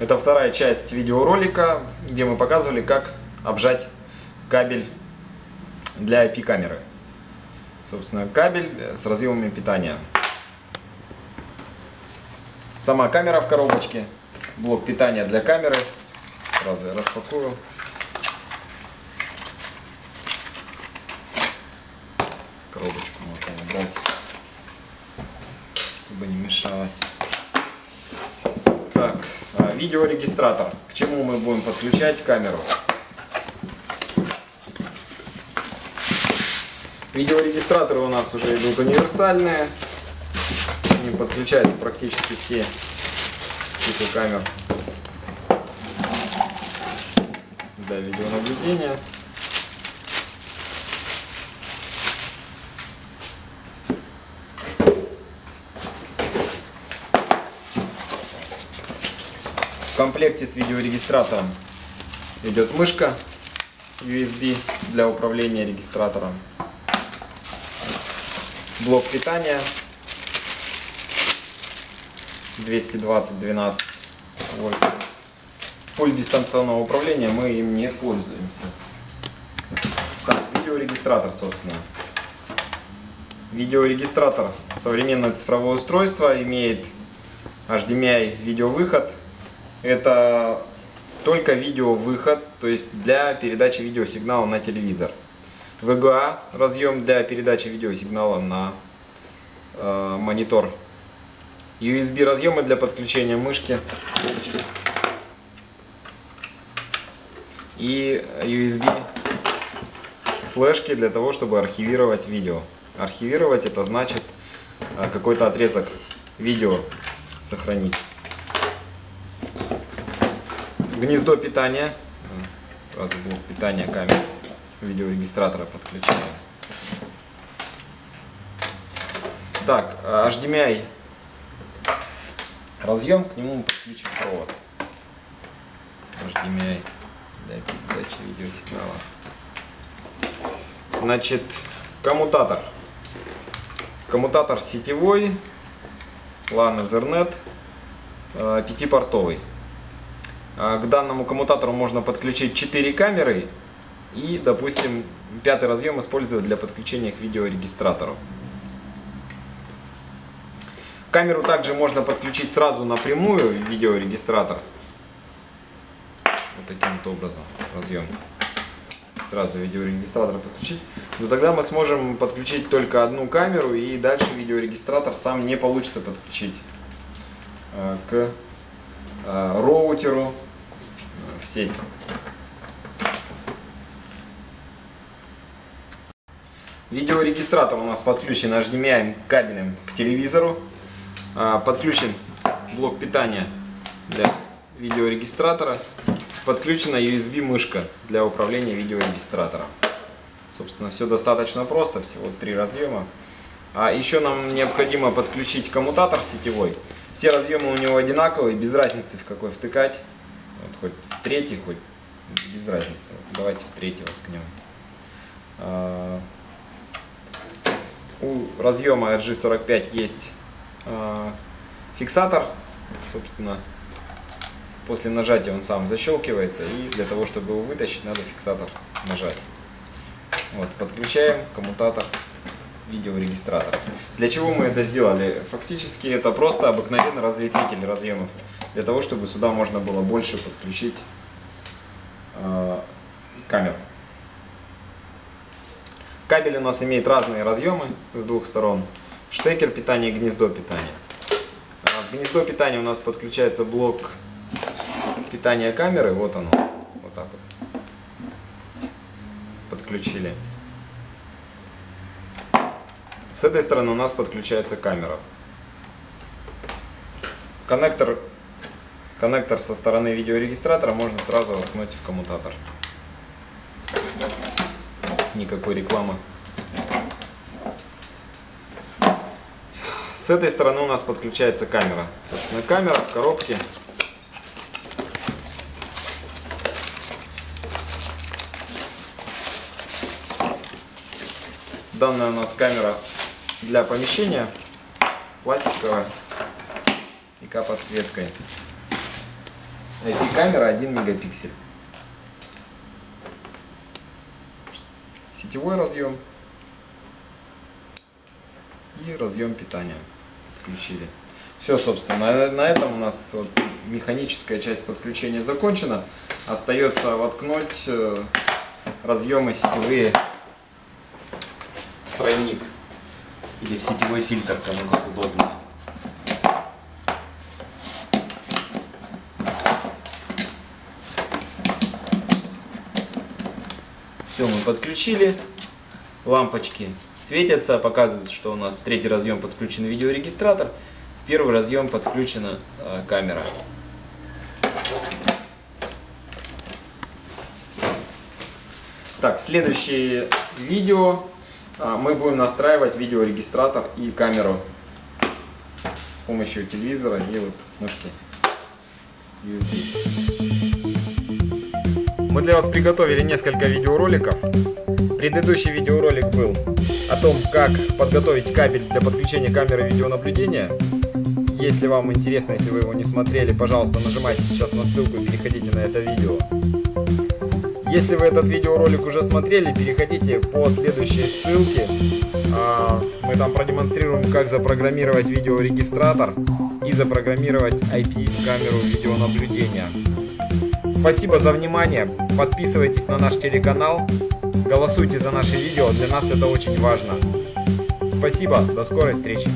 Это вторая часть видеоролика, где мы показывали, как обжать кабель для IP-камеры. Собственно, кабель с разъемами питания. Сама камера в коробочке, блок питания для камеры. Сразу я распакую. Коробочку можно убрать, чтобы не мешалось. А, видеорегистратор. К чему мы будем подключать камеру? Видеорегистраторы у нас уже идут универсальные. К ним подключаются практически все типы камер для видеонаблюдения. Комплекте с видеорегистратором идет мышка USB для управления регистратором, блок питания 220-12 вольт. Пульт дистанционного управления мы им не пользуемся. Так, видеорегистратор, собственно. Видеорегистратор современное цифровое устройство, имеет HDMI видеовыход это только видеовыход, то есть для передачи видеосигнала на телевизор. VGA разъем для передачи видеосигнала на э, монитор. USB разъемы для подключения мышки. И USB флешки для того, чтобы архивировать видео. Архивировать это значит э, какой-то отрезок видео сохранить гнездо питания. Сразу блок питания камеры видеорегистратора подключаем. Так, HDMI разъем, к нему мы подключим провод. HDMI для передачи видеосигнала. Значит, коммутатор. Коммутатор сетевой, LAN Ethernet, э, пятипортовый. К данному коммутатору можно подключить 4 камеры и, допустим, пятый разъем использовать для подключения к видеорегистратору. Камеру также можно подключить сразу напрямую в видеорегистратор. Вот таким вот образом разъем. Сразу видеорегистратор подключить. Но тогда мы сможем подключить только одну камеру и дальше видеорегистратор сам не получится подключить э, к э, роутеру в сеть. Видеорегистратор у нас подключен HDMI кабелем к телевизору. А, подключен блок питания для видеорегистратора. Подключена USB мышка для управления видеорегистратором. Собственно, все достаточно просто, всего три разъема. А еще нам необходимо подключить коммутатор сетевой. Все разъемы у него одинаковые, без разницы в какой втыкать. Хоть в третий, хоть без разницы. Давайте в третий воткнем. А, у разъема RG45 есть а, фиксатор, собственно, после нажатия он сам защелкивается, и для того, чтобы его вытащить, надо фиксатор нажать. Вот, подключаем коммутатор видеорегистратор. Для чего мы это сделали? Фактически это просто обыкновенный разветвитель разъемов для того, чтобы сюда можно было больше подключить э, камер. Кабель у нас имеет разные разъемы с двух сторон. Штекер питания и гнездо питания. А в гнездо питания у нас подключается блок питания камеры. Вот оно. Вот так вот. Подключили. С этой стороны у нас подключается камера. Коннектор Коннектор со стороны видеорегистратора можно сразу воткнуть в коммутатор. Никакой рекламы. С этой стороны у нас подключается камера. Собственно, камера в коробке. Данная у нас камера для помещения пластиковая с ИК подсветкой. IP-камера 1 мегапиксель. Сетевой разъем и разъем питания подключили. Все, собственно, на, этом у нас вот механическая часть подключения закончена. Остается воткнуть э, разъемы сетевые тройник или в сетевой фильтр, кому как удобно. Все, мы подключили. Лампочки светятся, показывается, что у нас в третий разъем подключен видеорегистратор, в первый разъем подключена э, камера. Так, следующее видео мы будем настраивать видеорегистратор и камеру с помощью телевизора и вот мышки. Мы для вас приготовили несколько видеороликов. Предыдущий видеоролик был о том, как подготовить кабель для подключения камеры видеонаблюдения. Если вам интересно, если вы его не смотрели, пожалуйста, нажимайте сейчас на ссылку и переходите на это видео. Если вы этот видеоролик уже смотрели, переходите по следующей ссылке. А, мы там продемонстрируем, как запрограммировать видеорегистратор и запрограммировать IP-камеру видеонаблюдения. Спасибо за внимание. Подписывайтесь на наш телеканал. Голосуйте за наши видео. Для нас это очень важно. Спасибо. До скорой встречи.